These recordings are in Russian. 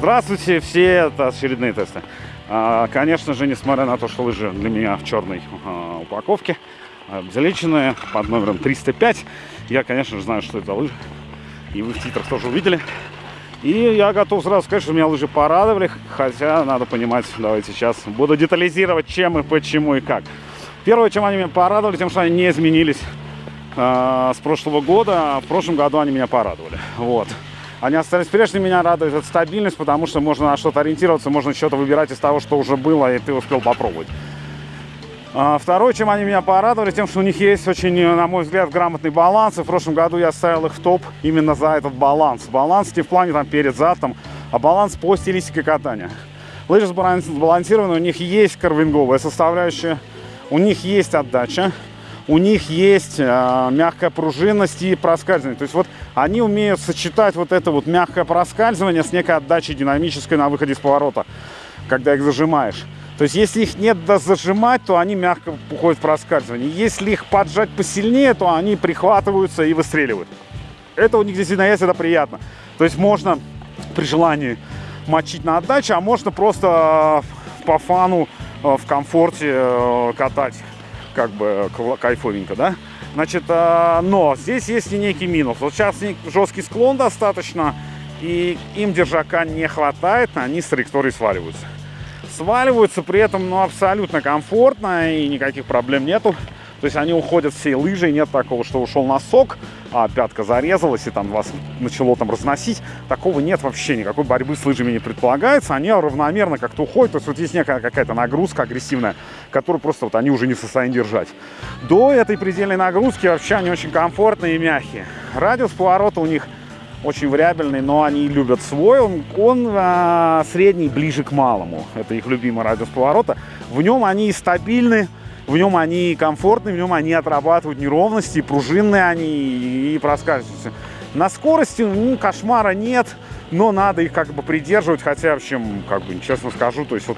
Здравствуйте, все, это очередные тесты. А, конечно же, несмотря на то, что лыжи для меня в черной а, упаковке, залеченные под номером 305, я, конечно же, знаю, что это лыжи. И вы в титрах тоже увидели. И я готов сразу сказать, что меня лыжи порадовали, хотя надо понимать, давайте сейчас буду детализировать, чем и почему и как. Первое, чем они меня порадовали, тем, что они не изменились с прошлого года. А в прошлом году они меня порадовали. Вот. Они остались прежними, меня радует эта стабильность, потому что можно на что-то ориентироваться, можно что-то выбирать из того, что уже было, и ты успел попробовать. А, второе, чем они меня порадовали, тем, что у них есть очень, на мой взгляд, грамотный баланс. И в прошлом году я ставил их в топ именно за этот баланс. Баланс не в плане там перед, зад, там, а баланс по стилистике катания. Лыжи сбалансированы, у них есть карвинговая составляющая, у них есть отдача, у них есть э, мягкая пружинность и проскальзывание. То есть вот они умеют сочетать вот это вот мягкое проскальзывание с некой отдачей динамической на выходе из поворота, когда их зажимаешь. То есть, если их до зажимать, то они мягко уходят в проскальзывание. Если их поджать посильнее, то они прихватываются и выстреливают. Это у них действительно есть, это приятно. То есть, можно при желании мочить на отдаче, а можно просто э, по фану э, в комфорте э, катать как бы кайфовенько, да? Значит, но здесь есть и некий минус. Вот сейчас жесткий склон достаточно, и им держака не хватает, они с траектории сваливаются сваливаются, при этом ну, абсолютно комфортно и никаких проблем нету. То есть они уходят всей лыжей, нет такого, что ушел носок, а пятка зарезалась и там вас начало там разносить. Такого нет вообще, никакой борьбы с лыжами не предполагается. Они равномерно как-то уходят, то есть вот есть некая какая-то нагрузка агрессивная, которую просто вот они уже не в состоянии держать. До этой предельной нагрузки вообще они очень комфортные и мягкие. Радиус поворота у них очень вариабельный, но они любят свой. Он, он а, средний, ближе к малому. Это их любимый радиус поворота. В нем они стабильны, в нем они комфортны, в нем они отрабатывают неровности, пружинные они и проскальзываются. На скорости ну, кошмара нет, но надо их как бы придерживать, хотя, в общем, как бы, честно скажу, то есть вот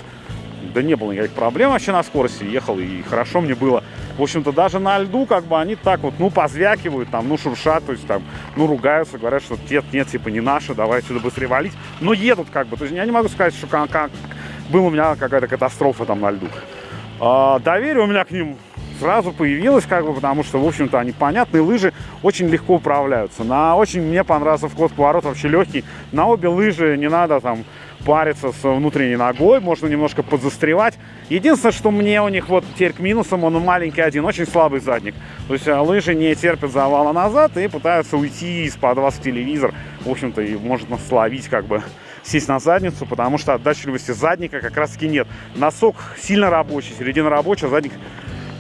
да не было никаких проблем вообще на скорости, ехал и хорошо мне было. В общем-то, даже на льду, как бы, они так вот, ну, позвякивают, там, ну, шуршат, то есть, там, ну, ругаются, говорят, что нет, нет, типа, не наши, давай сюда быстрее валить. Но едут, как бы, то есть, я не могу сказать, что как, как была у меня какая-то катастрофа там на льду. А, доверие у меня к ним сразу появилось, как бы, потому что, в общем-то, они понятные, лыжи очень легко управляются. На очень мне понравился вход поворот вообще легкий. На обе лыжи не надо там париться с внутренней ногой, можно немножко подзастревать. Единственное, что мне у них вот теперь к минусам, он маленький один, очень слабый задник. То есть а, лыжи не терпят завала назад и пытаются уйти из-под вас в телевизор. В общем-то, и может словить как бы сесть на задницу, потому что отдачливости задника как раз таки нет. Носок сильно рабочий, середина рабочая, задник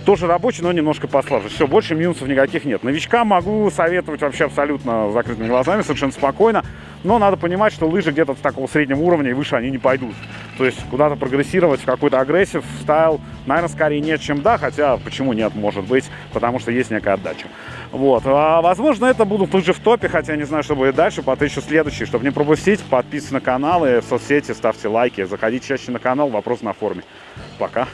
тоже рабочий, но немножко послабже. Все, больше минусов никаких нет. Новичкам могу советовать вообще абсолютно закрытыми глазами, совершенно спокойно. Но надо понимать, что лыжи где-то с такого среднего уровня и выше они не пойдут. То есть куда-то прогрессировать в какой-то агрессив, стайл, наверное, скорее нет, чем да. Хотя, почему нет, может быть, потому что есть некая отдача. Вот. А, возможно, это будут лыжи в топе, хотя не знаю, что будет дальше. Потыщу следующий. Чтобы не пропустить, подписывайтесь на канал и в соцсети, ставьте лайки. Заходите чаще на канал, вопрос на форуме. Пока.